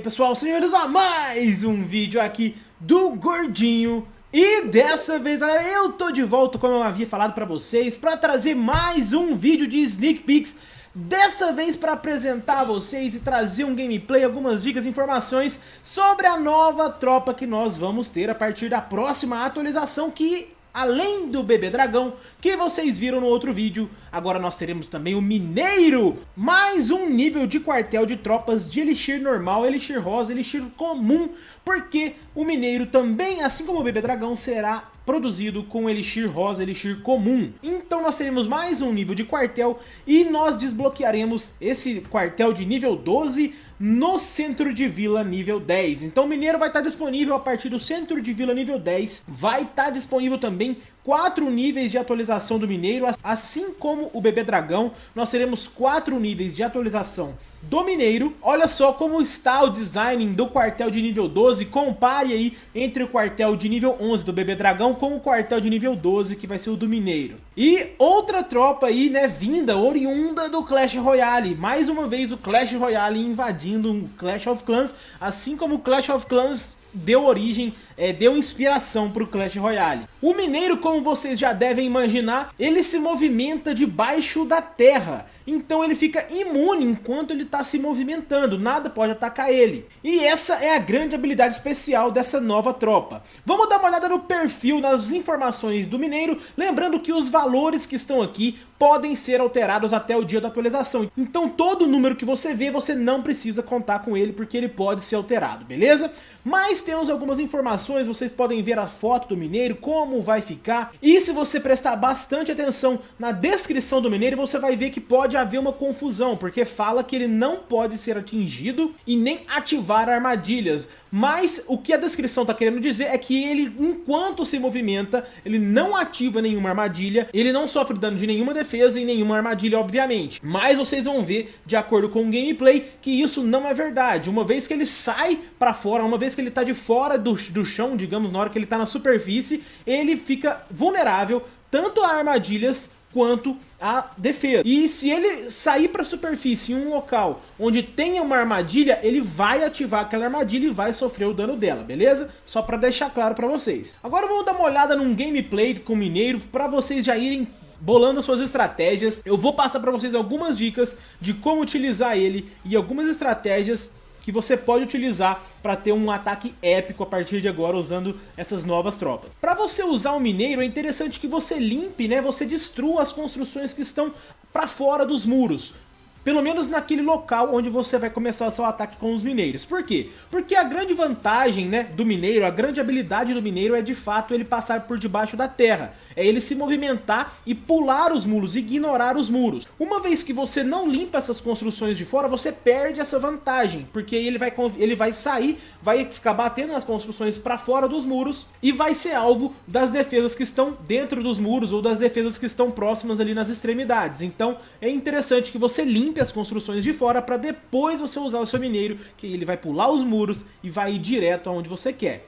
aí pessoal, sejam bem-vindos a mais um vídeo aqui do Gordinho. E dessa vez galera, eu tô de volta como eu havia falado pra vocês Pra trazer mais um vídeo de Sneak Peeks. Dessa vez para apresentar a vocês e trazer um gameplay, algumas dicas e informações sobre a nova tropa que nós vamos ter a partir da próxima atualização que Além do bebê dragão, que vocês viram no outro vídeo, agora nós teremos também o mineiro. Mais um nível de quartel de tropas de elixir normal, elixir rosa, elixir comum. Porque o mineiro também, assim como o bebê dragão, será produzido com elixir rosa, elixir comum. Então nós teremos mais um nível de quartel e nós desbloquearemos esse quartel de nível 12 no centro de vila nível 10. Então o mineiro vai estar disponível a partir do centro de vila nível 10. Vai estar disponível também quatro níveis de atualização do mineiro, assim como o bebê dragão, nós teremos quatro níveis de atualização do Mineiro. Olha só como está o design do quartel de nível 12. Compare aí entre o quartel de nível 11 do Bebê Dragão com o quartel de nível 12 que vai ser o do Mineiro. E outra tropa aí, né, vinda, oriunda do Clash Royale. Mais uma vez o Clash Royale invadindo um Clash of Clans, assim como o Clash of Clans deu origem, é, deu inspiração para o Clash Royale. O Mineiro, como vocês já devem imaginar, ele se movimenta debaixo da terra. Então ele fica imune enquanto ele está se movimentando, nada pode atacar ele. E essa é a grande habilidade especial dessa nova tropa. Vamos dar uma olhada no perfil, nas informações do Mineiro, lembrando que os valores que estão aqui podem ser alterados até o dia da atualização. Então todo número que você vê, você não precisa contar com ele, porque ele pode ser alterado, beleza? Mas temos algumas informações, vocês podem ver a foto do mineiro, como vai ficar. E se você prestar bastante atenção na descrição do mineiro, você vai ver que pode haver uma confusão, porque fala que ele não pode ser atingido e nem ativar armadilhas. Mas o que a descrição está querendo dizer é que ele, enquanto se movimenta, ele não ativa nenhuma armadilha, ele não sofre dano de nenhuma defesa e nenhuma armadilha, obviamente. Mas vocês vão ver, de acordo com o gameplay, que isso não é verdade. Uma vez que ele sai para fora, uma vez que ele está de fora do, do chão, digamos, na hora que ele está na superfície, ele fica vulnerável tanto a armadilhas quanto a defesa. E se ele sair para a superfície em um local onde tenha uma armadilha, ele vai ativar aquela armadilha e vai sofrer o dano dela, beleza? Só para deixar claro para vocês. Agora vamos dar uma olhada num gameplay com o Mineiro para vocês já irem bolando as suas estratégias. Eu vou passar para vocês algumas dicas de como utilizar ele e algumas estratégias que você pode utilizar para ter um ataque épico a partir de agora usando essas novas tropas. Para você usar o mineiro é interessante que você limpe, né, você destrua as construções que estão para fora dos muros. Pelo menos naquele local onde você vai começar o seu ataque com os mineiros. Por quê? Porque a grande vantagem né, do mineiro, a grande habilidade do mineiro é de fato ele passar por debaixo da terra. É ele se movimentar e pular os muros, ignorar os muros. Uma vez que você não limpa essas construções de fora, você perde essa vantagem. Porque ele vai, ele vai sair, vai ficar batendo nas construções para fora dos muros e vai ser alvo das defesas que estão dentro dos muros ou das defesas que estão próximas ali nas extremidades. Então é interessante que você limpe limpe as construções de fora para depois você usar o seu mineiro, que ele vai pular os muros e vai ir direto aonde você quer.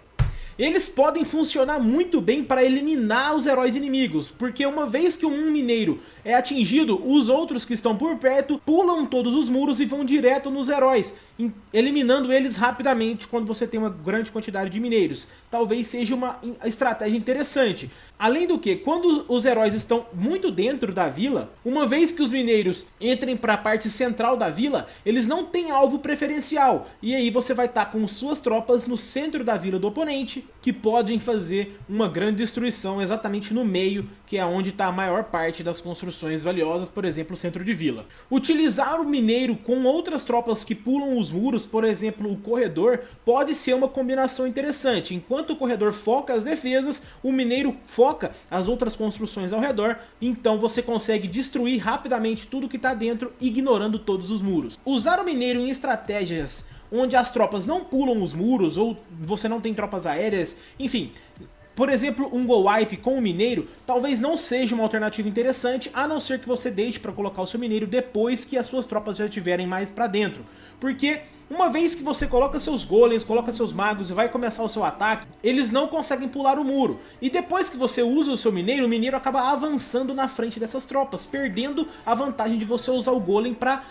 Eles podem funcionar muito bem para eliminar os heróis inimigos, porque uma vez que um mineiro é atingido, os outros que estão por perto pulam todos os muros e vão direto nos heróis, eliminando eles rapidamente quando você tem uma grande quantidade de mineiros. Talvez seja uma estratégia interessante. Além do que, quando os heróis estão muito dentro da vila, uma vez que os mineiros entrem para a parte central da vila, eles não têm alvo preferencial. E aí você vai estar tá com suas tropas no centro da vila do oponente, que podem fazer uma grande destruição exatamente no meio, que é onde está a maior parte das construções valiosas, por exemplo, o centro de vila. Utilizar o mineiro com outras tropas que pulam os muros, por exemplo, o corredor, pode ser uma combinação interessante. Enquanto o corredor foca as defesas, o mineiro foca as outras construções ao redor, então você consegue destruir rapidamente tudo que está dentro, ignorando todos os muros. Usar o mineiro em estratégias onde as tropas não pulam os muros, ou você não tem tropas aéreas, enfim, por exemplo, um Go Wipe com o Mineiro talvez não seja uma alternativa interessante, a não ser que você deixe para colocar o seu mineiro depois que as suas tropas já estiverem mais para dentro. Porque uma vez que você coloca seus golems, coloca seus magos e vai começar o seu ataque, eles não conseguem pular o muro. E depois que você usa o seu mineiro, o mineiro acaba avançando na frente dessas tropas, perdendo a vantagem de você usar o golem para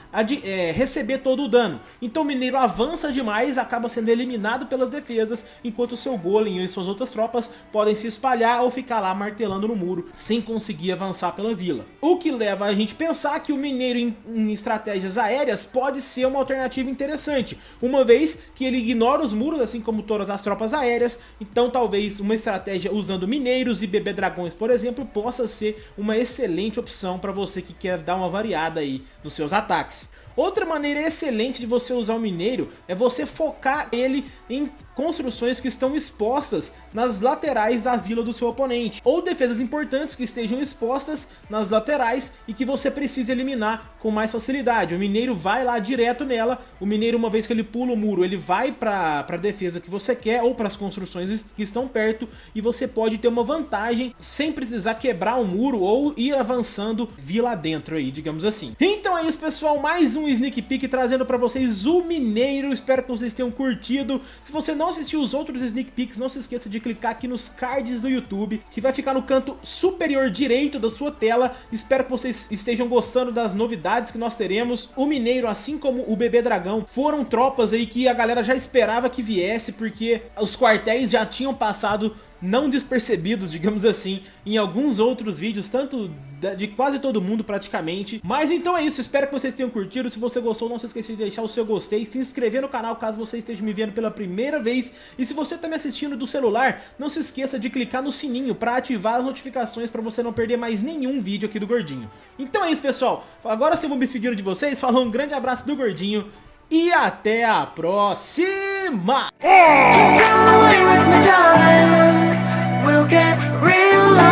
é, receber todo o dano. Então o mineiro avança demais, acaba sendo eliminado pelas defesas, enquanto o seu golem e suas outras tropas podem se espalhar ou ficar lá martelando no muro, sem conseguir avançar pela vila. O que leva a gente a pensar que o mineiro em, em estratégias aéreas pode ser uma alternativa interessante uma vez que ele ignora os muros, assim como todas as tropas aéreas, então talvez uma estratégia usando mineiros e bebê dragões, por exemplo, possa ser uma excelente opção para você que quer dar uma variada aí nos seus ataques. Outra maneira excelente de você usar o mineiro é você focar ele em construções que estão expostas nas laterais da vila do seu oponente, ou defesas importantes que estejam expostas nas laterais e que você precisa eliminar com mais facilidade. O mineiro vai lá direto nela, o mineiro uma vez que ele pula o muro, ele vai para a defesa que você quer ou para as construções que estão perto e você pode ter uma vantagem sem precisar quebrar o muro ou ir avançando vila dentro aí, digamos assim. Então é isso pessoal, mais um sneak peek trazendo para vocês o mineiro, espero que vocês tenham curtido. Se você não assistiu os outros sneak peeks, não se esqueça de clicar aqui nos cards do YouTube, que vai ficar no canto superior direito da sua tela. Espero que vocês estejam gostando das novidades que nós teremos. O Mineiro, assim como o Bebê Dragão, foram tropas aí que a galera já esperava que viesse, porque os quartéis já tinham passado não despercebidos, digamos assim, em alguns outros vídeos, tanto de quase todo mundo praticamente. Mas então é isso, espero que vocês tenham curtido. Se você gostou, não se esqueça de deixar o seu gostei, se inscrever no canal caso você esteja me vendo pela primeira vez. E se você está me assistindo do celular, não se esqueça de clicar no sininho para ativar as notificações para você não perder mais nenhum vídeo aqui do Gordinho. Então é isso, pessoal. Agora sim vou me despedir de vocês. Falou, um grande abraço do Gordinho e até a próxima! get real life.